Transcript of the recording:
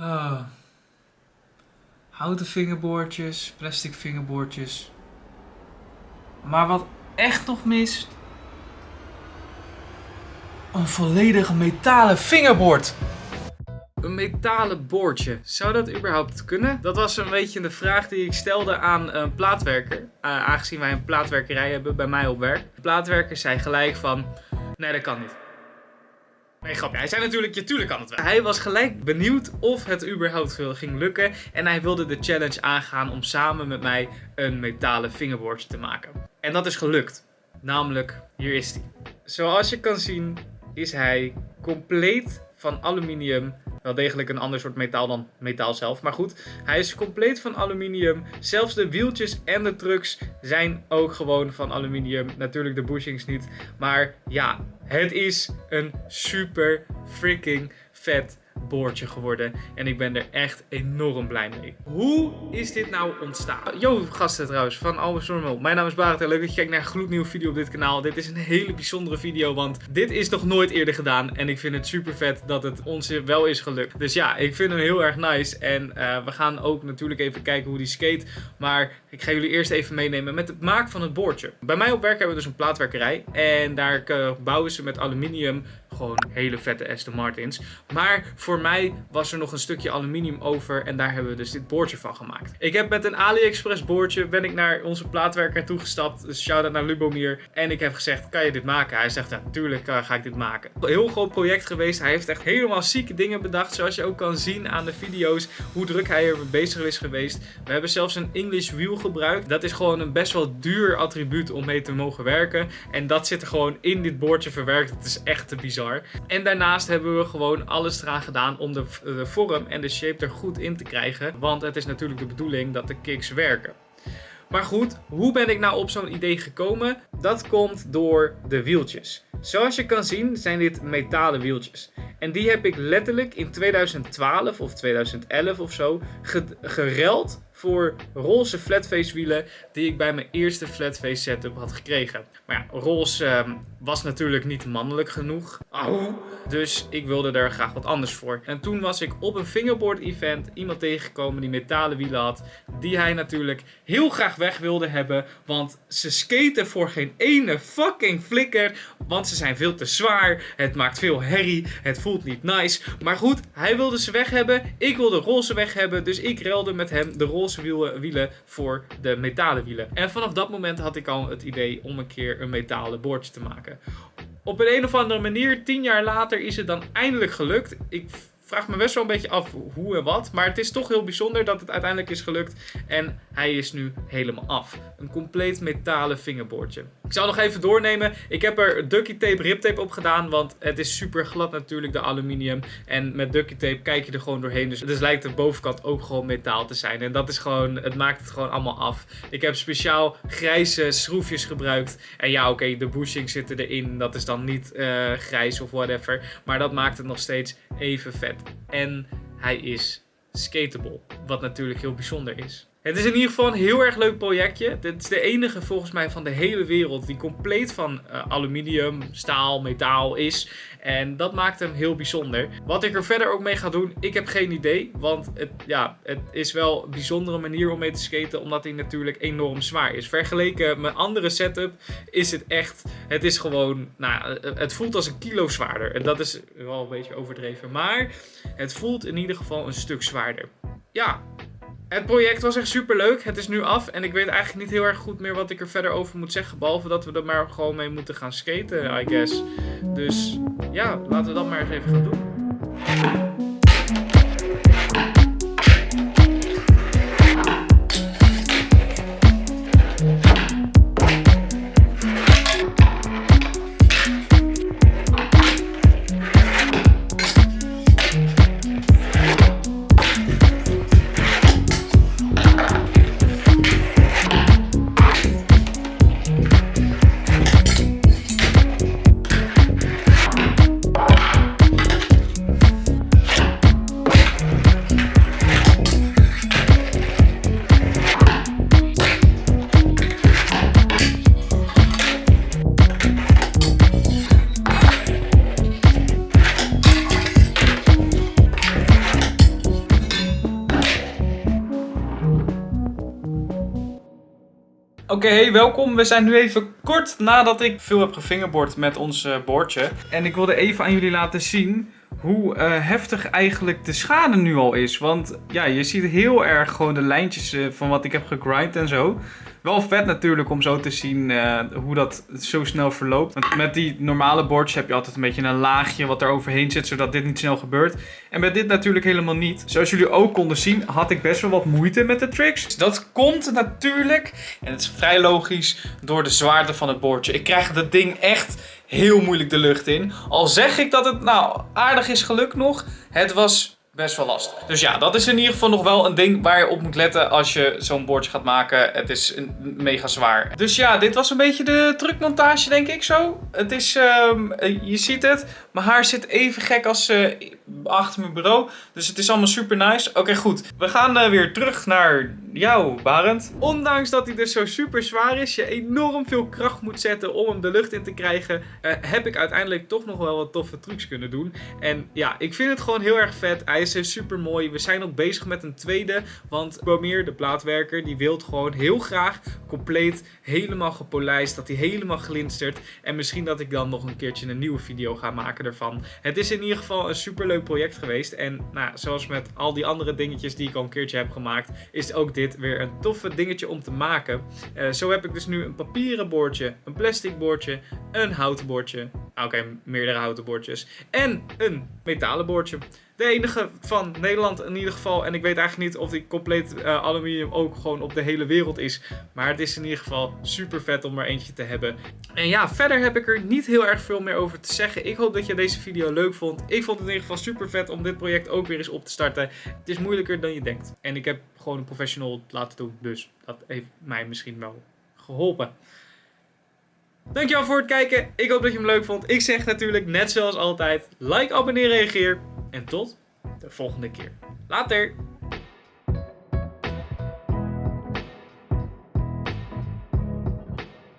Ah. Houten vingerboordjes, plastic vingerboordjes. Maar wat echt nog mist. Een volledig metalen vingerboord. Een metalen boordje. Zou dat überhaupt kunnen? Dat was een beetje de vraag die ik stelde aan een plaatwerker. Uh, aangezien wij een plaatwerkerij hebben bij mij op werk. De plaatwerker zei gelijk van, nee dat kan niet. Nee, grapje. Hij zei natuurlijk, ja, tuurlijk kan het wel. Hij was gelijk benieuwd of het überhaupt ging lukken. En hij wilde de challenge aangaan om samen met mij een metalen vingerboordje te maken. En dat is gelukt. Namelijk, hier is hij. Zoals je kan zien is hij compleet van aluminium. Wel degelijk een ander soort metaal dan metaal zelf. Maar goed, hij is compleet van aluminium. Zelfs de wieltjes en de trucks zijn ook gewoon van aluminium. Natuurlijk de bushings niet. Maar ja, het is een super freaking vet boordje geworden. En ik ben er echt enorm blij mee. Hoe is dit nou ontstaan? Yo gasten trouwens, van Albus Normal. Mijn naam is Barend en leuk dat je kijkt naar een gloednieuwe video op dit kanaal. Dit is een hele bijzondere video, want dit is nog nooit eerder gedaan. En ik vind het super vet dat het ons wel is gelukt. Dus ja, ik vind hem heel erg nice. En uh, we gaan ook natuurlijk even kijken hoe die skate. Maar ik ga jullie eerst even meenemen met het maken van het boordje. Bij mij op werk hebben we dus een plaatwerkerij. En daar uh, bouwen ze met aluminium gewoon hele vette Aston Martins. Maar voor mij was er nog een stukje aluminium over en daar hebben we dus dit boordje van gemaakt. Ik heb met een AliExpress boordje ben ik naar onze plaatwerker toegestapt. Dus shout-out naar Lubomir. En ik heb gezegd, kan je dit maken? Hij zegt, natuurlijk uh, ga ik dit maken. Heel groot project geweest. Hij heeft echt helemaal zieke dingen bedacht. Zoals je ook kan zien aan de video's hoe druk hij er bezig is geweest. We hebben zelfs een English wheel gebruikt. Dat is gewoon een best wel duur attribuut om mee te mogen werken. En dat zit er gewoon in dit boordje verwerkt. Het is echt te bizar. En daarnaast hebben we gewoon alles eraan gedaan om de, de vorm en de shape er goed in te krijgen. Want het is natuurlijk de bedoeling dat de kicks werken. Maar goed, hoe ben ik nou op zo'n idee gekomen? Dat komt door de wieltjes. Zoals je kan zien zijn dit metalen wieltjes. En die heb ik letterlijk in 2012 of 2011 of zo gereld voor roze flatface wielen die ik bij mijn eerste flatface setup had gekregen. Maar ja, roze ehm, was natuurlijk niet mannelijk genoeg. Dus ik wilde er graag wat anders voor. En toen was ik op een fingerboard event iemand tegengekomen die metalen wielen had. Die hij natuurlijk heel graag weg wilde hebben. Want ze skaten voor geen ene fucking flikker. Want ze zijn veel te zwaar. Het maakt veel herrie. Het voelt niet nice. Maar goed, hij wilde ze weg hebben. Ik wilde roze weg hebben. Dus ik relde met hem de roze roze wielen voor de metalen wielen. En vanaf dat moment had ik al het idee om een keer een metalen boordje te maken. Op een, een of andere manier, tien jaar later, is het dan eindelijk gelukt. Ik vraag me best wel een beetje af hoe en wat. Maar het is toch heel bijzonder dat het uiteindelijk is gelukt. En hij is nu helemaal af. Een compleet metalen vingerboordje. Ik zal nog even doornemen. Ik heb er ducky tape, riptape op gedaan. Want het is super glad natuurlijk, de aluminium. En met ducky tape kijk je er gewoon doorheen. Dus, dus lijkt de bovenkant ook gewoon metaal te zijn. En dat is gewoon, het maakt het gewoon allemaal af. Ik heb speciaal grijze schroefjes gebruikt. En ja, oké, de bushing zitten erin. Dat is dan niet uh, grijs of whatever. Maar dat maakt het nog steeds even vet. En hij is skateable. Wat natuurlijk heel bijzonder is. Het is in ieder geval een heel erg leuk projectje. Dit is de enige volgens mij van de hele wereld die compleet van uh, aluminium, staal, metaal is. En dat maakt hem heel bijzonder. Wat ik er verder ook mee ga doen, ik heb geen idee. Want het, ja, het is wel een bijzondere manier om mee te skaten. Omdat hij natuurlijk enorm zwaar is. Vergeleken met andere setup is het echt... Het is gewoon... Nou, het voelt als een kilo zwaarder. En dat is wel een beetje overdreven. Maar het voelt in ieder geval een stuk zwaarder. Ja, het project was echt super leuk. Het is nu af en ik weet eigenlijk niet heel erg goed meer wat ik er verder over moet zeggen. Behalve dat we er maar gewoon mee moeten gaan skaten, I guess. Dus ja, laten we dat maar eens even gaan doen. Oké, welkom. We zijn nu even kort nadat ik veel heb gefingerboard met ons uh, boordje. En ik wilde even aan jullie laten zien hoe uh, heftig eigenlijk de schade nu al is. Want ja, je ziet heel erg gewoon de lijntjes uh, van wat ik heb gegrind en zo. Wel vet natuurlijk om zo te zien uh, hoe dat zo snel verloopt. Want met die normale boards heb je altijd een beetje een laagje wat er overheen zit, zodat dit niet snel gebeurt. En met dit natuurlijk helemaal niet. Zoals jullie ook konden zien, had ik best wel wat moeite met de tricks. Dat komt natuurlijk, en het is vrij logisch, door de zwaarte van het boordje. Ik krijg dat ding echt heel moeilijk de lucht in. Al zeg ik dat het nou aardig is gelukt nog, het was best wel lastig. Dus ja, dat is in ieder geval nog wel een ding waar je op moet letten als je zo'n bordje gaat maken. Het is mega zwaar. Dus ja, dit was een beetje de drukmontage denk ik zo. Het is, um, je ziet het, mijn haar zit even gek als uh, achter mijn bureau. Dus het is allemaal super nice. Oké, goed. We gaan uh, weer terug naar jou, Barend. Ondanks dat hij dus zo super zwaar is, je enorm veel kracht moet zetten om hem de lucht in te krijgen, uh, heb ik uiteindelijk toch nog wel wat toffe trucs kunnen doen. En ja, ik vind het gewoon heel erg vet. Hij is super mooi. We zijn ook bezig met een tweede, want Bomier, de plaatwerker, die wil gewoon heel graag compleet helemaal gepolijst, dat hij helemaal glinstert. En misschien dat ik dan nog een keertje een nieuwe video ga maken ervan. Het is in ieder geval een super leuk project geweest. En nou, zoals met al die andere dingetjes die ik al een keertje heb gemaakt, is ook dit weer een toffe dingetje om te maken. Uh, zo heb ik dus nu een papieren bordje, een plastic bordje, een houten bordje. Oké, okay, meerdere houten bordjes. En een metalen bordje. De enige van Nederland in ieder geval. En ik weet eigenlijk niet of die compleet uh, aluminium ook gewoon op de hele wereld is. Maar het is in ieder geval super vet om er eentje te hebben. En ja, verder heb ik er niet heel erg veel meer over te zeggen. Ik hoop dat je deze video leuk vond. Ik vond het in ieder geval super vet om dit project ook weer eens op te starten. Het is moeilijker dan je denkt. En ik heb gewoon een professional laten doen. Dus dat heeft mij misschien wel geholpen. Dankjewel voor het kijken. Ik hoop dat je hem leuk vond. Ik zeg natuurlijk net zoals altijd. Like, abonneer, reageer. En tot de volgende keer. Later!